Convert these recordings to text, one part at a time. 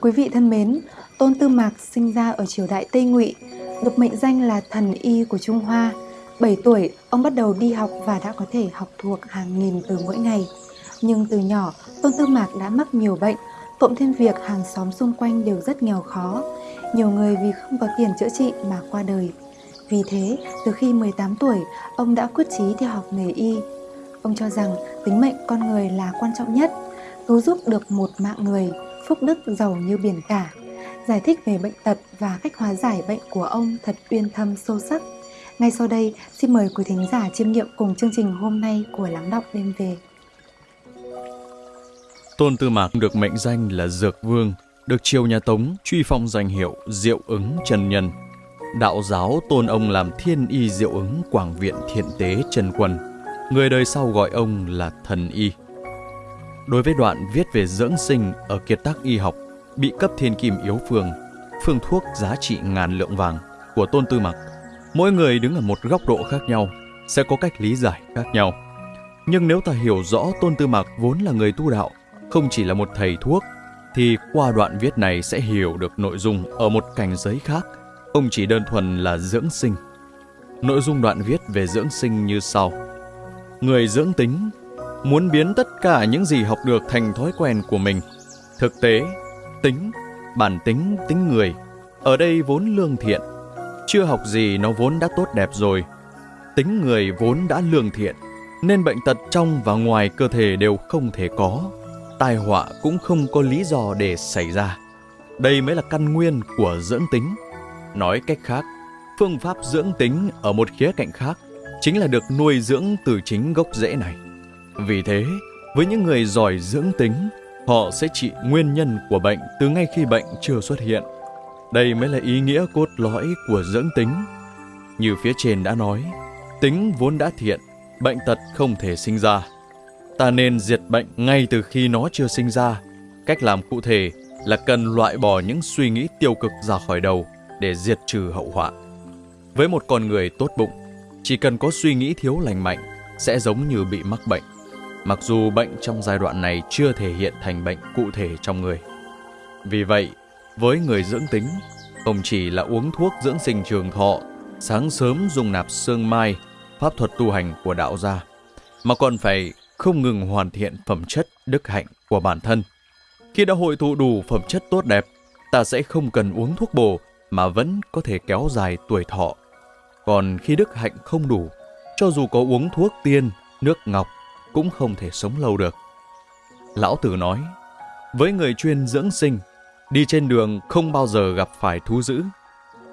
Quý vị thân mến, Tôn Tư Mạc sinh ra ở triều đại Tây Ngụy, được mệnh danh là thần y của Trung Hoa. 7 tuổi, ông bắt đầu đi học và đã có thể học thuộc hàng nghìn từ mỗi ngày. Nhưng từ nhỏ, Tôn Tư Mạc đã mắc nhiều bệnh, cộng thêm việc hàng xóm xung quanh đều rất nghèo khó. Nhiều người vì không có tiền chữa trị mà qua đời. Vì thế, từ khi 18 tuổi, ông đã quyết chí theo học nghề y. Ông cho rằng tính mệnh con người là quan trọng nhất, cứu giúp được một mạng người, phúc đức giàu như biển cả. Giải thích về bệnh tật và cách hóa giải bệnh của ông thật uyên thâm sâu sắc. Ngay sau đây, xin mời quý thính giả chiêm nghiệm cùng chương trình hôm nay của Lắng Đọng Đêm Về. Tôn Tư Mạc được mệnh danh là Dược Vương, được triều nhà Tống truy phong danh hiệu Diệu ứng Trần Nhân. Đạo giáo tôn ông làm thiên y diệu ứng Quảng Viện Thiện Tế Trần Quân. Người đời sau gọi ông là thần y. Đối với đoạn viết về dưỡng sinh ở kiệt tác y học bị cấp thiên kim yếu phương, phương thuốc giá trị ngàn lượng vàng của Tôn Tư mặc mỗi người đứng ở một góc độ khác nhau sẽ có cách lý giải khác nhau. Nhưng nếu ta hiểu rõ Tôn Tư mặc vốn là người tu đạo, không chỉ là một thầy thuốc, thì qua đoạn viết này sẽ hiểu được nội dung ở một cảnh giới khác, không chỉ đơn thuần là dưỡng sinh. Nội dung đoạn viết về dưỡng sinh như sau. Người dưỡng tính muốn biến tất cả những gì học được thành thói quen của mình. Thực tế, tính, bản tính, tính người, ở đây vốn lương thiện. Chưa học gì nó vốn đã tốt đẹp rồi. Tính người vốn đã lương thiện, nên bệnh tật trong và ngoài cơ thể đều không thể có. Tai họa cũng không có lý do để xảy ra. Đây mới là căn nguyên của dưỡng tính. Nói cách khác, phương pháp dưỡng tính ở một khía cạnh khác chính là được nuôi dưỡng từ chính gốc rễ này. Vì thế, với những người giỏi dưỡng tính, họ sẽ trị nguyên nhân của bệnh từ ngay khi bệnh chưa xuất hiện. Đây mới là ý nghĩa cốt lõi của dưỡng tính. Như phía trên đã nói, tính vốn đã thiện, bệnh tật không thể sinh ra. Ta nên diệt bệnh ngay từ khi nó chưa sinh ra. Cách làm cụ thể là cần loại bỏ những suy nghĩ tiêu cực ra khỏi đầu để diệt trừ hậu họa. Với một con người tốt bụng, chỉ cần có suy nghĩ thiếu lành mạnh sẽ giống như bị mắc bệnh mặc dù bệnh trong giai đoạn này chưa thể hiện thành bệnh cụ thể trong người. Vì vậy, với người dưỡng tính, không chỉ là uống thuốc dưỡng sinh trường thọ, sáng sớm dùng nạp sương mai, pháp thuật tu hành của đạo gia, mà còn phải không ngừng hoàn thiện phẩm chất đức hạnh của bản thân. Khi đã hội tụ đủ phẩm chất tốt đẹp, ta sẽ không cần uống thuốc bổ mà vẫn có thể kéo dài tuổi thọ. Còn khi đức hạnh không đủ, cho dù có uống thuốc tiên, nước ngọc cũng không thể sống lâu được. Lão Tử nói, với người chuyên dưỡng sinh, đi trên đường không bao giờ gặp phải thú dữ.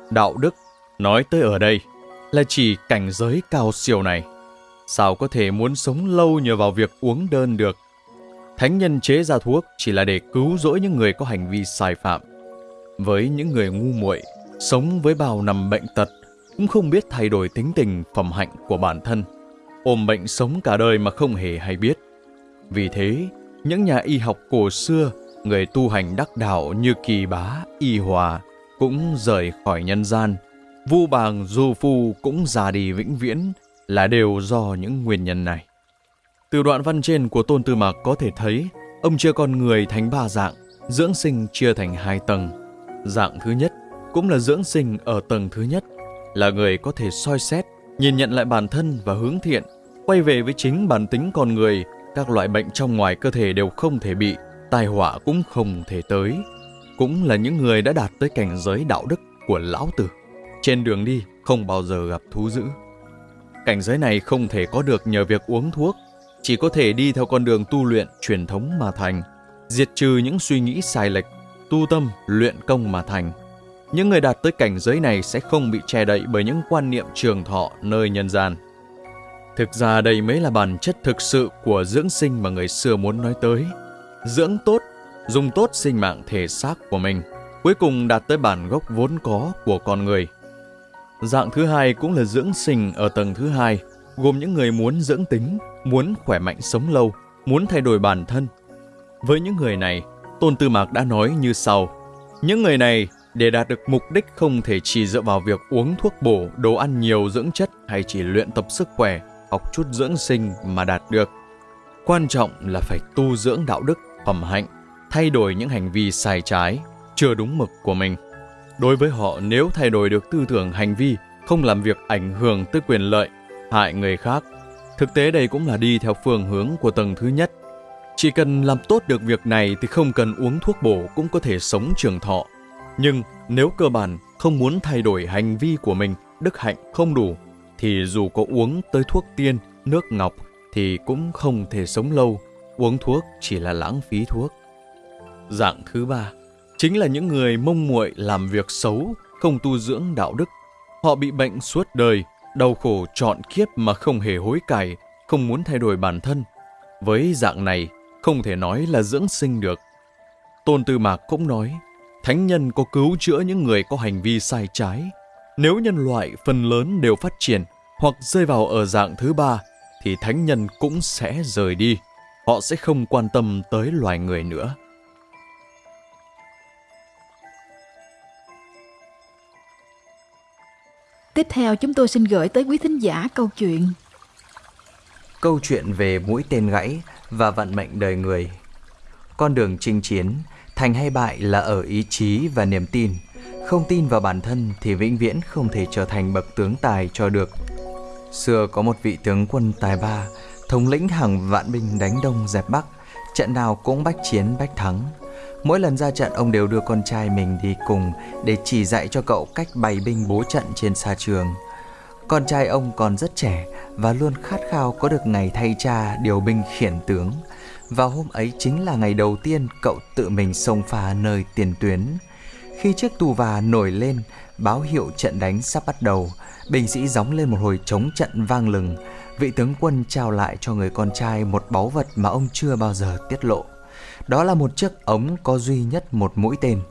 Đạo đức nói tới ở đây là chỉ cảnh giới cao siêu này. Sao có thể muốn sống lâu nhờ vào việc uống đơn được? Thánh nhân chế ra thuốc chỉ là để cứu rỗi những người có hành vi sai phạm. Với những người ngu muội, sống với bao năm bệnh tật, cũng không biết thay đổi tính tình phẩm hạnh của bản thân ôm bệnh sống cả đời mà không hề hay biết. Vì thế, những nhà y học cổ xưa, người tu hành đắc đạo như Kỳ Bá, Y Hòa cũng rời khỏi nhân gian. Vu Bàng Du Phu cũng già đi vĩnh viễn là đều do những nguyên nhân này. Từ đoạn văn trên của Tôn Tư Mạc có thể thấy, ông chia con người thành ba dạng, dưỡng sinh chia thành hai tầng. Dạng thứ nhất cũng là dưỡng sinh ở tầng thứ nhất, là người có thể soi xét, nhìn nhận lại bản thân và hướng thiện quay về với chính bản tính con người, các loại bệnh trong ngoài cơ thể đều không thể bị, tai họa cũng không thể tới. Cũng là những người đã đạt tới cảnh giới đạo đức của lão tử. Trên đường đi không bao giờ gặp thú dữ. Cảnh giới này không thể có được nhờ việc uống thuốc, chỉ có thể đi theo con đường tu luyện truyền thống mà thành, diệt trừ những suy nghĩ sai lệch, tu tâm, luyện công mà thành. Những người đạt tới cảnh giới này sẽ không bị che đậy bởi những quan niệm trường thọ nơi nhân gian. Thực ra đây mới là bản chất thực sự của dưỡng sinh mà người xưa muốn nói tới. Dưỡng tốt, dùng tốt sinh mạng thể xác của mình, cuối cùng đạt tới bản gốc vốn có của con người. Dạng thứ hai cũng là dưỡng sinh ở tầng thứ hai, gồm những người muốn dưỡng tính, muốn khỏe mạnh sống lâu, muốn thay đổi bản thân. Với những người này, Tôn Tư Mạc đã nói như sau. Những người này để đạt được mục đích không thể chỉ dựa vào việc uống thuốc bổ, đồ ăn nhiều dưỡng chất hay chỉ luyện tập sức khỏe học chút dưỡng sinh mà đạt được. Quan trọng là phải tu dưỡng đạo đức, phẩm hạnh, thay đổi những hành vi sai trái, chưa đúng mực của mình. Đối với họ, nếu thay đổi được tư tưởng hành vi, không làm việc ảnh hưởng tới quyền lợi, hại người khác, thực tế đây cũng là đi theo phương hướng của tầng thứ nhất. Chỉ cần làm tốt được việc này thì không cần uống thuốc bổ cũng có thể sống trường thọ. Nhưng nếu cơ bản không muốn thay đổi hành vi của mình, đức hạnh không đủ, thì dù có uống tới thuốc tiên, nước ngọc thì cũng không thể sống lâu, uống thuốc chỉ là lãng phí thuốc. Dạng thứ ba, chính là những người mông muội làm việc xấu, không tu dưỡng đạo đức. Họ bị bệnh suốt đời, đau khổ trọn kiếp mà không hề hối cải, không muốn thay đổi bản thân. Với dạng này, không thể nói là dưỡng sinh được. Tôn Tư Mạc cũng nói, thánh nhân có cứu chữa những người có hành vi sai trái. Nếu nhân loại phần lớn đều phát triển hoặc rơi vào ở dạng thứ ba, thì thánh nhân cũng sẽ rời đi. Họ sẽ không quan tâm tới loài người nữa. Tiếp theo chúng tôi xin gửi tới quý thính giả câu chuyện Câu chuyện về mũi tên gãy và vận mệnh đời người Con đường chinh chiến, thành hay bại là ở ý chí và niềm tin không tin vào bản thân thì vĩnh viễn không thể trở thành bậc tướng tài cho được Xưa có một vị tướng quân tài ba, Thống lĩnh hàng vạn binh đánh đông dẹp bắc Trận nào cũng bách chiến, bách thắng Mỗi lần ra trận, ông đều đưa con trai mình đi cùng để chỉ dạy cho cậu cách bày binh bố trận trên xa trường. Con trai ông còn rất trẻ và luôn khát khao có được ngày thay cha, điều binh khiển tướng. Và hôm ấy chính là ngày đầu tiên cậu tự mình xông pha nơi tiền tuyến. Khi chiếc tù và nổi lên, báo hiệu trận đánh sắp bắt đầu, binh sĩ gióng lên một hồi chống trận vang lừng. Vị tướng quân trao lại cho người con trai một báu vật mà ông chưa bao giờ tiết lộ. Đó là một chiếc ống có duy nhất một mũi tên.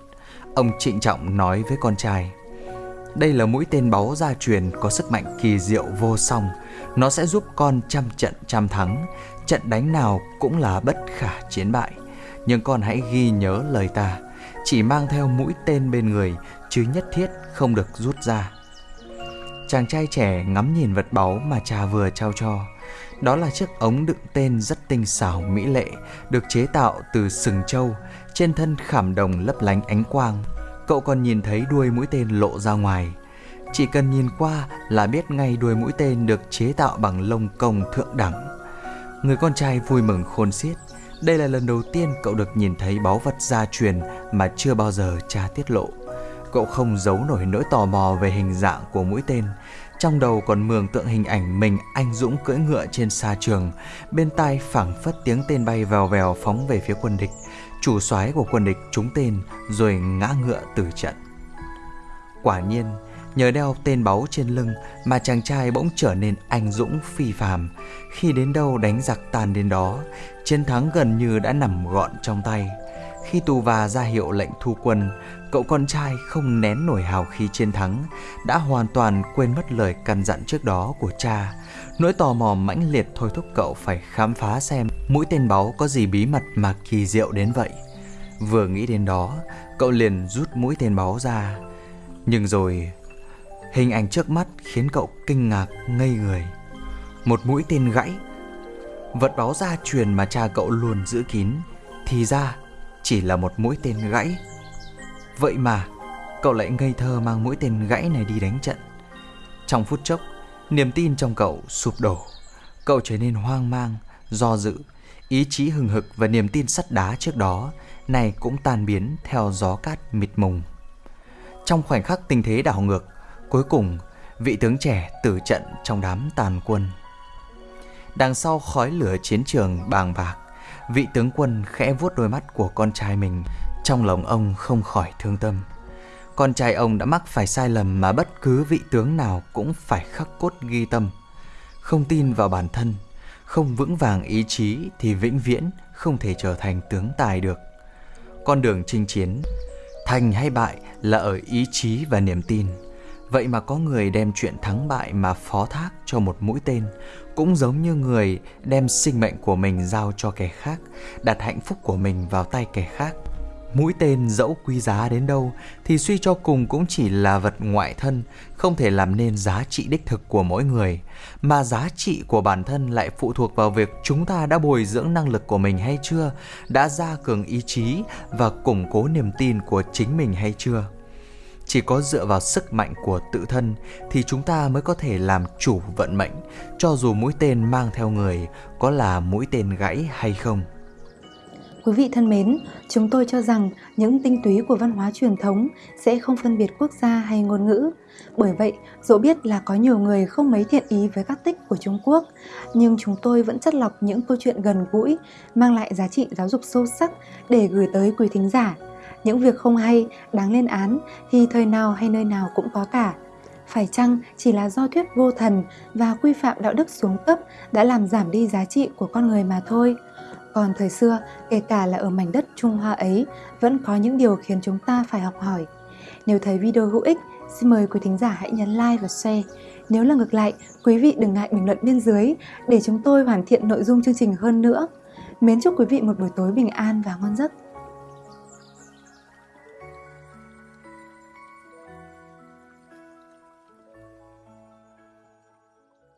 Ông trịnh trọng nói với con trai. Đây là mũi tên báu gia truyền có sức mạnh kỳ diệu vô song. Nó sẽ giúp con trăm trận trăm thắng. Trận đánh nào cũng là bất khả chiến bại. Nhưng con hãy ghi nhớ lời ta. Chỉ mang theo mũi tên bên người, chứ nhất thiết không được rút ra. Chàng trai trẻ ngắm nhìn vật báu mà cha vừa trao cho. Đó là chiếc ống đựng tên rất tinh xảo mỹ lệ, được chế tạo từ sừng trâu, trên thân khảm đồng lấp lánh ánh quang. Cậu còn nhìn thấy đuôi mũi tên lộ ra ngoài. Chỉ cần nhìn qua là biết ngay đuôi mũi tên được chế tạo bằng lông công thượng đẳng. Người con trai vui mừng khôn xiết. Đây là lần đầu tiên cậu được nhìn thấy báu vật gia truyền mà chưa bao giờ cha tiết lộ. Cậu không giấu nổi nỗi tò mò về hình dạng của mũi tên, trong đầu còn mường tượng hình ảnh mình anh dũng cưỡi ngựa trên xa trường, bên tai phảng phất tiếng tên bay vèo vèo phóng về phía quân địch. Chủ soái của quân địch trúng tên rồi ngã ngựa tử trận. Quả nhiên, nhờ đeo tên báu trên lưng mà chàng trai bỗng trở nên anh dũng phi phàm. Khi đến đâu đánh giặc tàn đến đó, chiến thắng gần như đã nằm gọn trong tay. Khi tù và ra hiệu lệnh thu quân, cậu con trai không nén nổi hào khí chiến thắng, đã hoàn toàn quên mất lời căn dặn trước đó của cha. Nỗi tò mò mãnh liệt thôi thúc cậu phải khám phá xem mũi tên báu có gì bí mật mà kỳ diệu đến vậy. Vừa nghĩ đến đó, cậu liền rút mũi tên báu ra. Nhưng rồi, hình ảnh trước mắt khiến cậu kinh ngạc ngây người. Một mũi tên gãy, vật đó gia truyền mà cha cậu luôn giữ kín, thì ra chỉ là một mũi tên gãy. Vậy mà, cậu lại ngây thơ mang mũi tên gãy này đi đánh trận. Trong phút chốc, niềm tin trong cậu sụp đổ. Cậu trở nên hoang mang, do dự, ý chí hừng hực và niềm tin sắt đá trước đó này cũng tan biến theo gió cát mịt mùng. Trong khoảnh khắc tình thế đảo ngược, cuối cùng vị tướng trẻ tử trận trong đám tàn quân. Đằng sau khói lửa chiến trường bàng bạc, vị tướng quân khẽ vuốt đôi mắt của con trai mình, trong lòng ông không khỏi thương tâm. Con trai ông đã mắc phải sai lầm mà bất cứ vị tướng nào cũng phải khắc cốt ghi tâm. Không tin vào bản thân, không vững vàng ý chí thì vĩnh viễn không thể trở thành tướng tài được. Con đường chinh chiến, thành hay bại là ở ý chí và niềm tin. Vậy mà có người đem chuyện thắng bại mà phó thác cho một mũi tên, cũng giống như người đem sinh mệnh của mình giao cho kẻ khác, đặt hạnh phúc của mình vào tay kẻ khác. Mũi tên dẫu quý giá đến đâu thì suy cho cùng cũng chỉ là vật ngoại thân, không thể làm nên giá trị đích thực của mỗi người, mà giá trị của bản thân lại phụ thuộc vào việc chúng ta đã bồi dưỡng năng lực của mình hay chưa, đã gia cường ý chí và củng cố niềm tin của chính mình hay chưa. Chỉ có dựa vào sức mạnh của tự thân thì chúng ta mới có thể làm chủ vận mệnh, cho dù mũi tên mang theo người có là mũi tên gãy hay không. Quý vị thân mến, chúng tôi cho rằng những tinh túy của văn hóa truyền thống sẽ không phân biệt quốc gia hay ngôn ngữ. Bởi vậy, dẫu biết là có nhiều người không mấy thiện ý với các tích của Trung Quốc, nhưng chúng tôi vẫn chất lọc những câu chuyện gần gũi, mang lại giá trị giáo dục sâu sắc để gửi tới quý thính giả. Những việc không hay, đáng lên án thì thời nào hay nơi nào cũng có cả. Phải chăng chỉ là do thuyết vô thần và quy phạm đạo đức xuống cấp đã làm giảm đi giá trị của con người mà thôi? Còn thời xưa, kể cả là ở mảnh đất Trung Hoa ấy, vẫn có những điều khiến chúng ta phải học hỏi. Nếu thấy video hữu ích, xin mời quý thính giả hãy nhấn like và share. Nếu là ngược lại, quý vị đừng ngại bình luận bên dưới để chúng tôi hoàn thiện nội dung chương trình hơn nữa. Mến chúc quý vị một buổi tối bình an và ngon giấc.